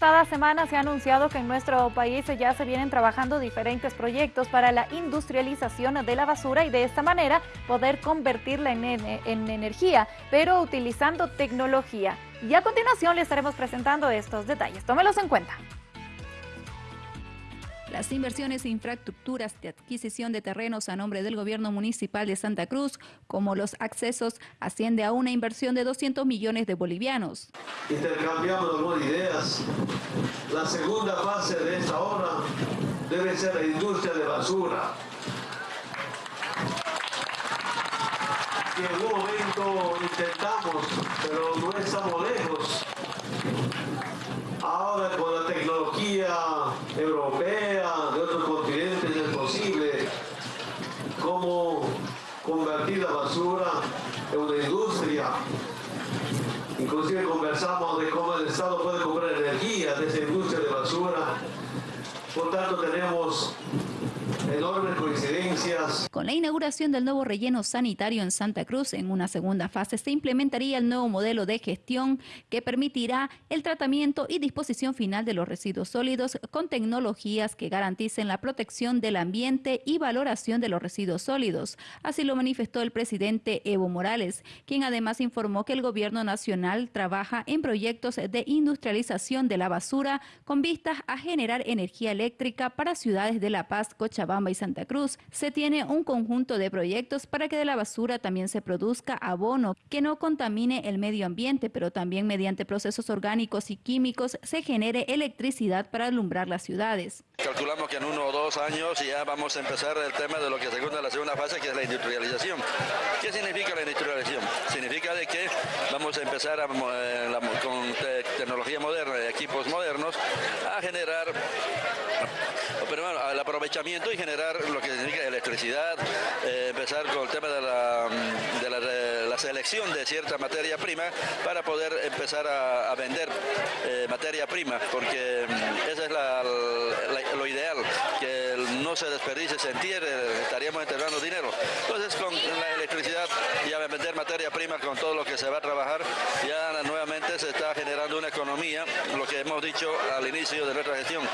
pasada semana se ha anunciado que en nuestro país ya se vienen trabajando diferentes proyectos para la industrialización de la basura y de esta manera poder convertirla en, en energía, pero utilizando tecnología. Y a continuación le estaremos presentando estos detalles. Tómelos en cuenta. Las inversiones en infraestructuras de adquisición de terrenos a nombre del gobierno municipal de Santa Cruz, como los accesos, asciende a una inversión de 200 millones de bolivianos. Intercambiamos algunas ideas. La segunda fase de esta obra debe ser la industria de basura. Y en un momento intentamos, pero no estamos lejos. Ahora con la tecnología europea, de otros continentes es posible cómo convertir la basura en una industria. Inclusive conversamos de cómo el Estado puede comprar energía de esa industria de basura. Por tanto, tenemos Con la inauguración del nuevo relleno sanitario en Santa Cruz, en una segunda fase se implementaría el nuevo modelo de gestión que permitirá el tratamiento y disposición final de los residuos sólidos con tecnologías que garanticen la protección del ambiente y valoración de los residuos sólidos. Así lo manifestó el presidente Evo Morales, quien además informó que el gobierno nacional trabaja en proyectos de industrialización de la basura con vistas a generar energía eléctrica para ciudades de La Paz, Cochabamba, y Santa Cruz, se tiene un conjunto de proyectos para que de la basura también se produzca abono que no contamine el medio ambiente, pero también mediante procesos orgánicos y químicos se genere electricidad para alumbrar las ciudades. Calculamos que en uno o dos años ya vamos a empezar el tema de lo que segunda la segunda fase, que es la industrialización. ¿Qué significa la industrialización? Vamos a empezar eh, con tecnología moderna, equipos modernos, a generar pero bueno, el aprovechamiento y generar lo que significa electricidad, eh, empezar con el tema de la, selección de cierta materia prima para poder empezar a, vender eh, materia prima, porque mm, esa es lo ideal, que no se desperdice, se entierre, estaríamos enterrando dinero. Entonces con la electricidad y a vender materia prima con todo lo que se va a se está generando una economía, lo que hemos dicho al inicio de nuestra gestión,